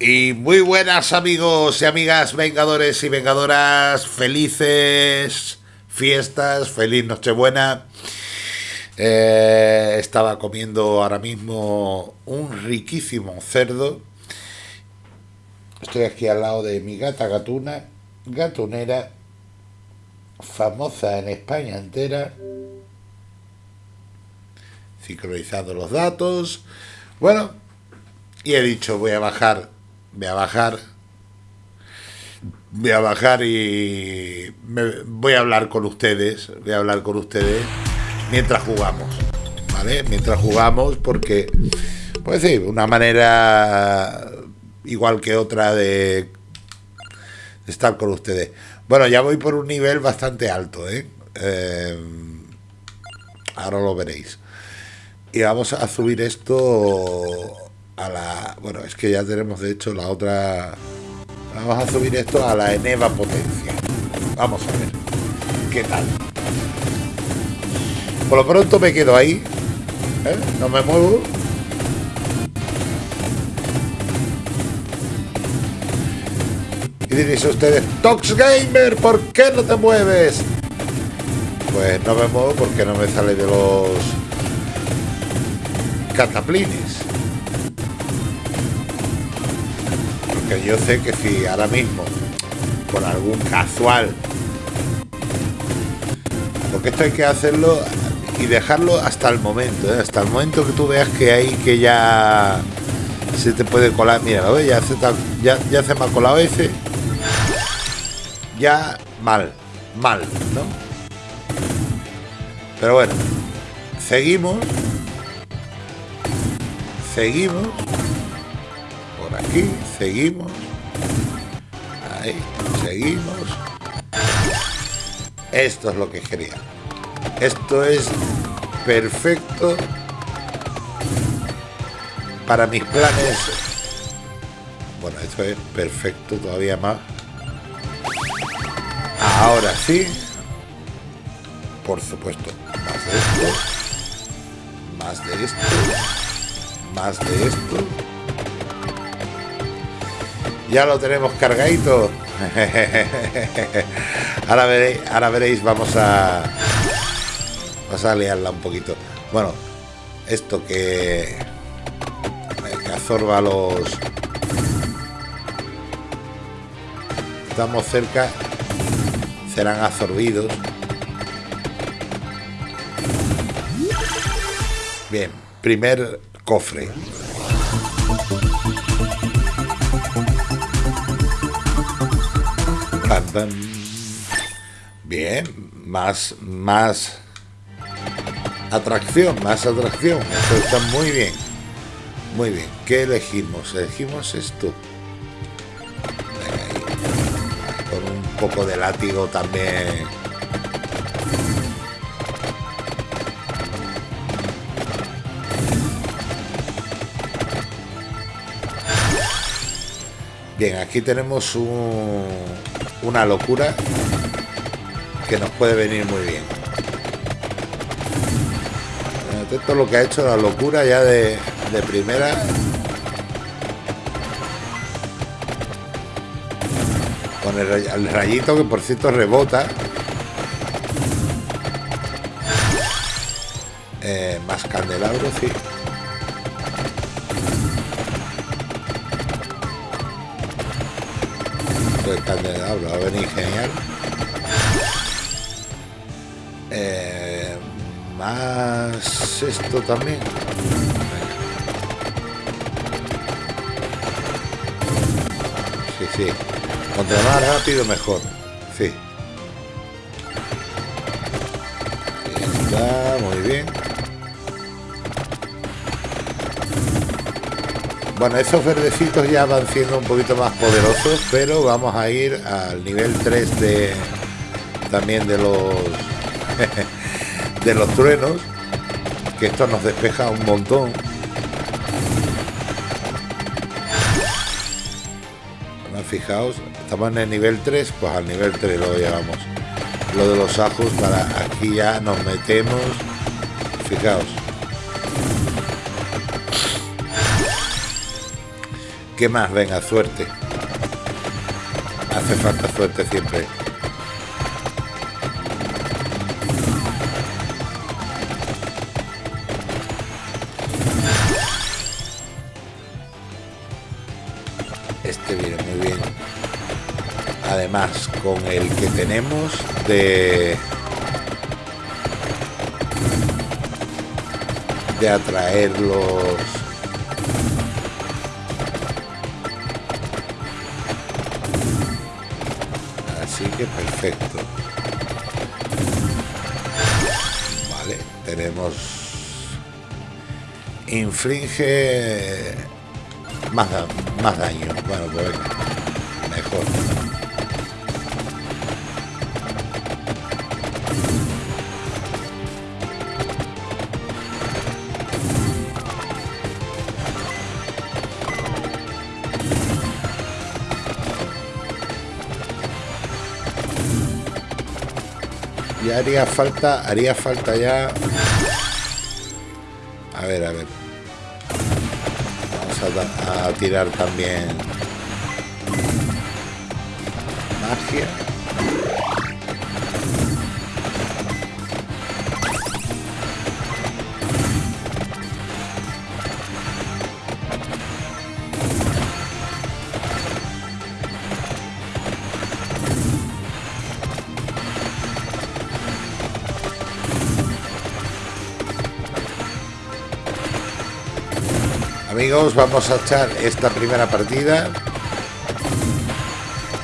Y muy buenas amigos y amigas vengadores y vengadoras, felices fiestas, feliz Nochebuena. Eh, estaba comiendo ahora mismo un riquísimo cerdo. Estoy aquí al lado de mi gata gatuna, gatunera, famosa en España entera. Sincronizando los datos. Bueno, y he dicho, voy a bajar, voy a bajar, voy a bajar y me, voy a hablar con ustedes, voy a hablar con ustedes mientras jugamos, ¿vale? Mientras jugamos porque, pues sí, una manera igual que otra de, estar con ustedes. Bueno, ya voy por un nivel bastante alto, ¿eh? eh ahora lo veréis. Y vamos a subir esto a la... Bueno, es que ya tenemos de hecho la otra... Vamos a subir esto a la eneva potencia. Vamos a ver. ¿Qué tal? Por lo pronto me quedo ahí. ¿eh? No me muevo. Y diréis ustedes, Tox Gamer, ¿por qué no te mueves? Pues no me muevo porque no me sale de los cataplines. Yo sé que si ahora mismo, por algún casual, porque esto hay que hacerlo y dejarlo hasta el momento, ¿eh? hasta el momento que tú veas que hay que ya se te puede colar. Mira, Ya se, ya, ya se me ha colado ese. Ya mal, mal, ¿no? Pero bueno, seguimos seguimos aquí, seguimos. Ahí, seguimos. Esto es lo que quería. Esto es perfecto para mis planes. Bueno, esto es perfecto todavía más. Ahora sí. Por supuesto más de esto. Más de esto. Más de esto. Ya lo tenemos cargadito. ahora, veréis, ahora veréis, vamos a... Vamos a liarla un poquito. Bueno, esto que... Que absorba los... Estamos cerca. Serán absorbidos. Bien, primer cofre. Bien, más, más atracción, más atracción. Esto está muy bien. Muy bien. ¿Qué elegimos? Elegimos esto. Con un poco de látigo también Bien, aquí tenemos una locura que nos puede venir muy bien. Esto lo que ha hecho la locura ya de, primera. Con el, rayito que por cierto rebota. Eh, más candelabro, sí. Candelabro va a venir genial. Eh, más esto también. Sí, sí. Cuanto más rápido, mejor. Sí. Está muy bien. Bueno, esos verdecitos ya van siendo un poquito más poderosos, pero vamos a ir al nivel 3 de también de los de los truenos, que esto nos despeja un montón. fijaos, estamos en el nivel 3, pues al nivel 3 lo llevamos. Lo de los ajos para aquí ya nos metemos. Fijaos. ¿Qué más? Venga, suerte. Hace falta suerte siempre. Este viene muy bien. Además, con el que tenemos de... De atraer los perfecto. Vale, tenemos... Inflige más, más daño. Bueno, pues mejor. Haría falta, haría falta ya... A ver, a ver. Vamos a, a tirar también... Magia. Amigos, vamos a echar esta primera partida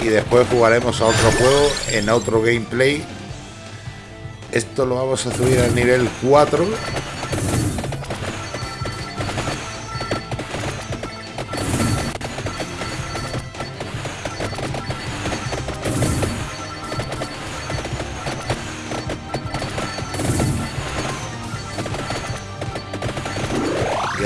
y después jugaremos a otro juego en otro gameplay. Esto lo vamos a subir al nivel 4.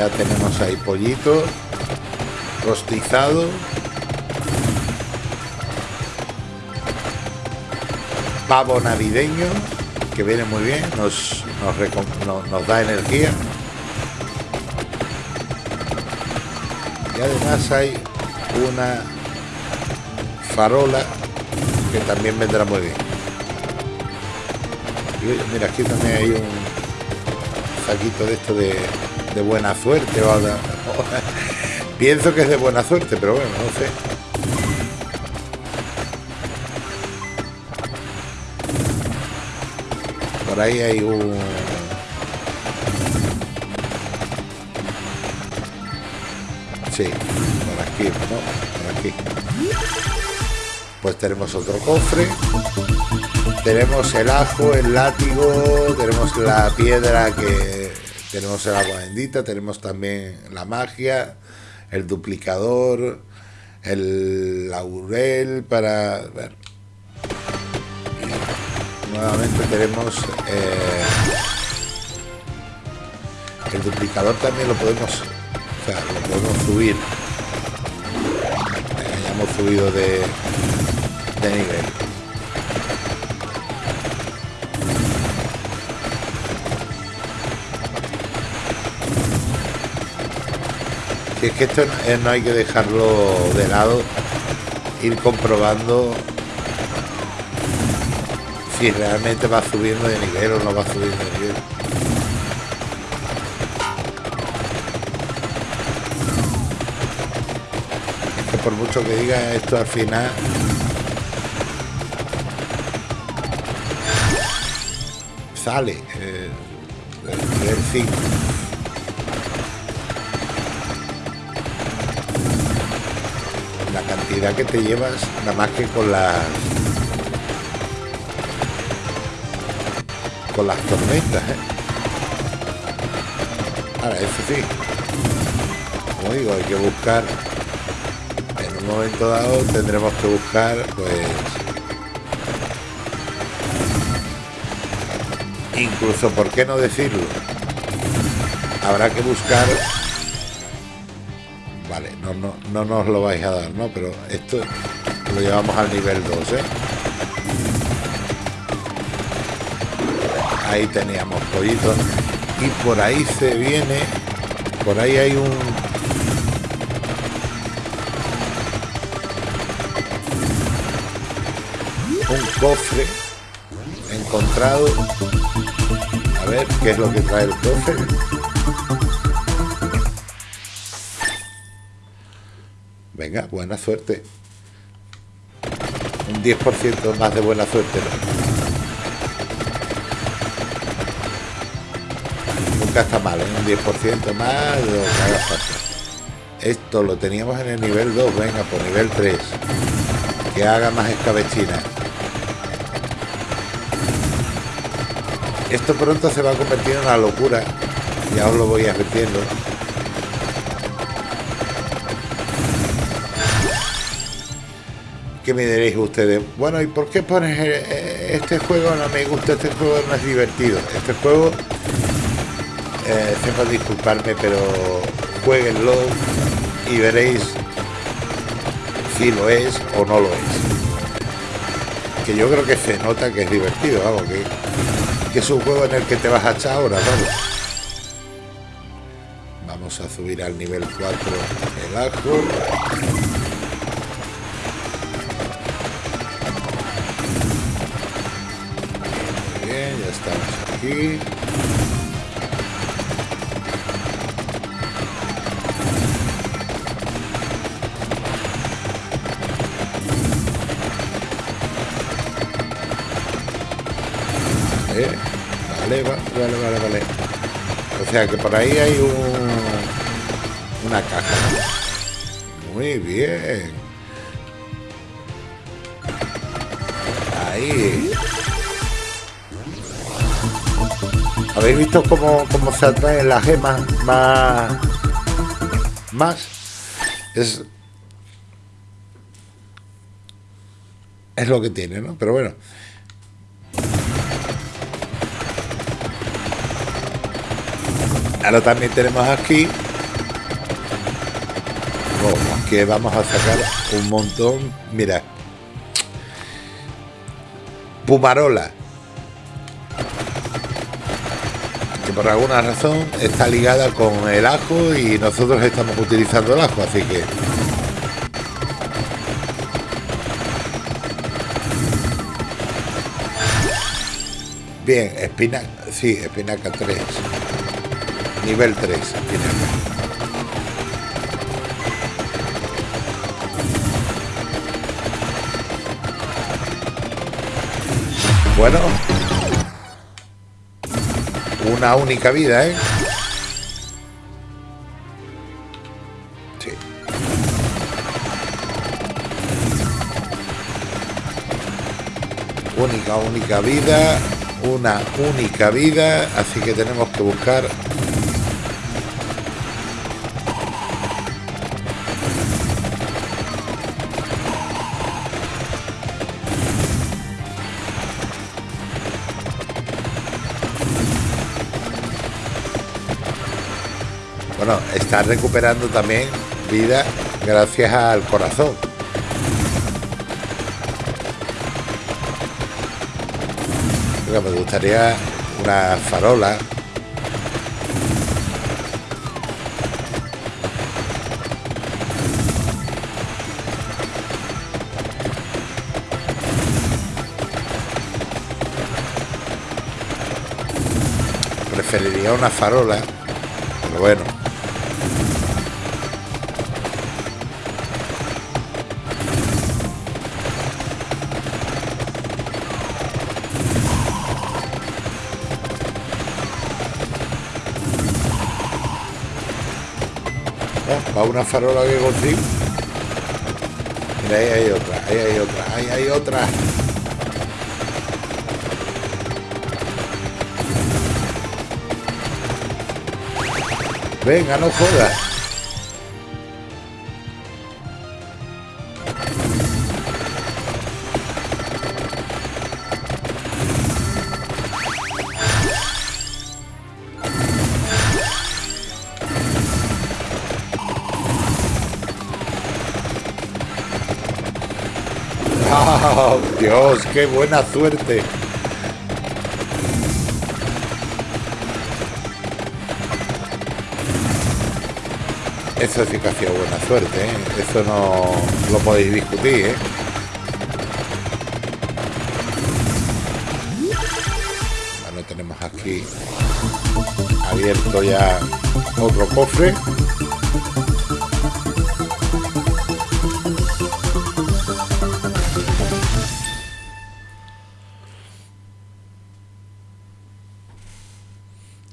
ya tenemos ahí pollito rostizado. Pavo navideño que viene muy bien nos, nos, da energía. Y además hay una farola que también vendrá muy bien. Mira aquí también hay un saquito de esto de de buena suerte o, pienso que es de buena suerte pero bueno no sé. Por ahí hay un sí por aquí no por aquí. Pues tenemos otro cofre. Tenemos el ajo el látigo tenemos la piedra que tenemos el agua tenemos también la magia, el duplicador, el laurel para nuevamente tenemos eh, el duplicador también lo podemos, o sea, lo podemos subir. Hayamos subido de, de nivel. Si es que esto no hay que dejarlo de lado, ir comprobando si realmente va subiendo de nivel o no va subiendo de nivel. Por mucho que diga esto al final sale eh, el nivel 5 cantidad que te llevas nada más que con las con las tormentas ¿eh? ahora eso sí como digo hay que buscar en un momento dado tendremos que buscar pues incluso por qué no decirlo habrá que buscar no, no, no nos lo vais a dar, ¿no? Pero esto lo llevamos al nivel 2, ¿eh? Ahí teníamos pollitos. Y por ahí se viene... Por ahí hay un... Un cofre encontrado. A ver qué es lo que trae el cofre. Venga, buena suerte. Un 10% más de buena suerte. Nunca está mal, ¿eh? un 10% más de lo. Esto lo teníamos en el nivel 2, venga, por nivel 3. Que haga más escabechina. Esto pronto se va a convertir en una locura. Ya os lo voy advirtiendo. ¿Qué me diréis ustedes? Bueno, ¿y por qué pones eh, eh, este juego? No me gusta, este juego no es divertido. Este juego, eh, disculparme, pero jueguenlo y veréis si lo es o no lo es. Que yo creo que se nota que es divertido, vamos, que, que es un juego en el que te vas a echar ahora, vamos. Vamos a subir al nivel 4 el ajo. Estamos aquí. Vale, vale, vale, vale. O sea que por ahí hay un, una caja. Muy bien. Ahí. ¿Habéis visto cómo, se atraen las gemas más? Más. Es. Es lo que tiene, ¿no? Pero bueno. Ahora también tenemos aquí. Que vamos a sacar un montón. Mira. Pumarola por alguna razón está ligada con el ajo y nosotros estamos utilizando el ajo, así que... Bien, espinaca, sí, espinaca 3. Nivel 3, Bueno, una única vida, ¿eh? Sí. Única, única vida. Una única vida. Así que tenemos que buscar está recuperando también vida gracias al corazón. me gustaría una farola. Preferiría una farola, pero bueno. Va una farola que consigo. Mira, ahí hay otra, ahí hay otra, ahí hay otra. Venga, no jodas. Oh, Dios! ¡Qué buena suerte! Eso sí que ha sido buena suerte. ¿eh? Eso no lo podéis discutir, ¿eh? Bueno, tenemos aquí abierto ya otro cofre.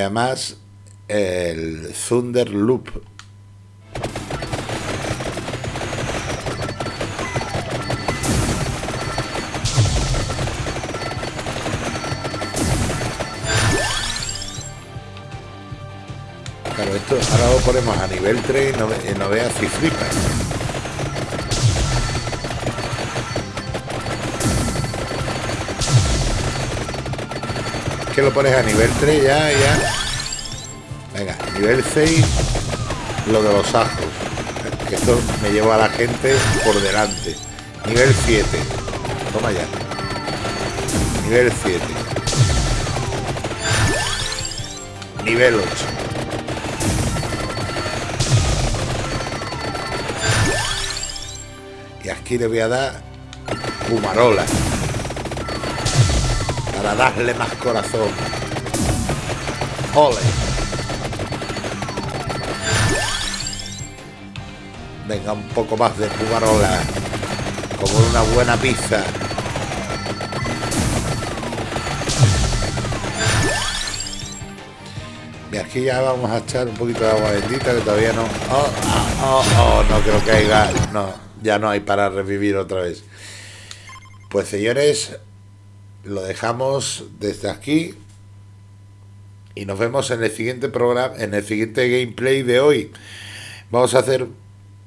Además el Thunder Loop ahora lo ponemos a nivel 3 y no, y no veas si flipas. Que lo pones a nivel 3 ya, ya. Venga, nivel 6, lo de los ajos. Esto me lleva a la gente por delante. Nivel 7. Toma ya. Nivel 7. Nivel 8. Y aquí le voy a dar Pumarola. Para darle más corazón. Ole. Venga, un poco más de Pumarola. Como una buena pizza. Y aquí ya vamos a echar un poquito de agua bendita que todavía no. Oh, oh, oh, oh no creo que haya. No ya no hay para revivir otra vez. Pues señores, lo dejamos desde aquí y nos vemos en el siguiente programa, en el siguiente gameplay de hoy. Vamos a hacer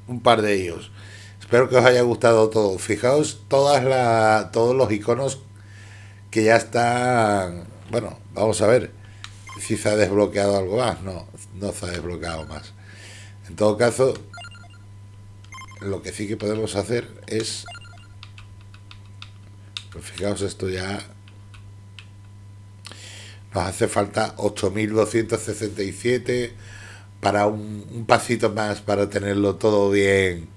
un par de ellos. Espero que os haya gustado todo. Fijaos todas la, todos los iconos que ya están. Bueno, vamos a ver si se ha desbloqueado algo más. No, no se ha desbloqueado más. En todo caso, lo que sí que podemos hacer es pues fijaos esto ya nos hace falta 8267 para un, pasito más para tenerlo todo bien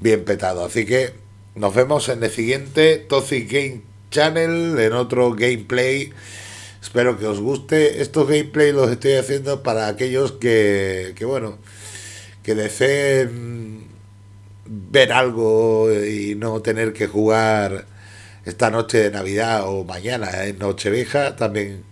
bien petado. Así que nos vemos en el siguiente Toxic Game Channel en otro gameplay. Espero que os guste. Estos gameplay los estoy haciendo para aquellos que, que bueno que deseen ver algo y no tener que jugar esta noche de Navidad o mañana en Nochevieja, también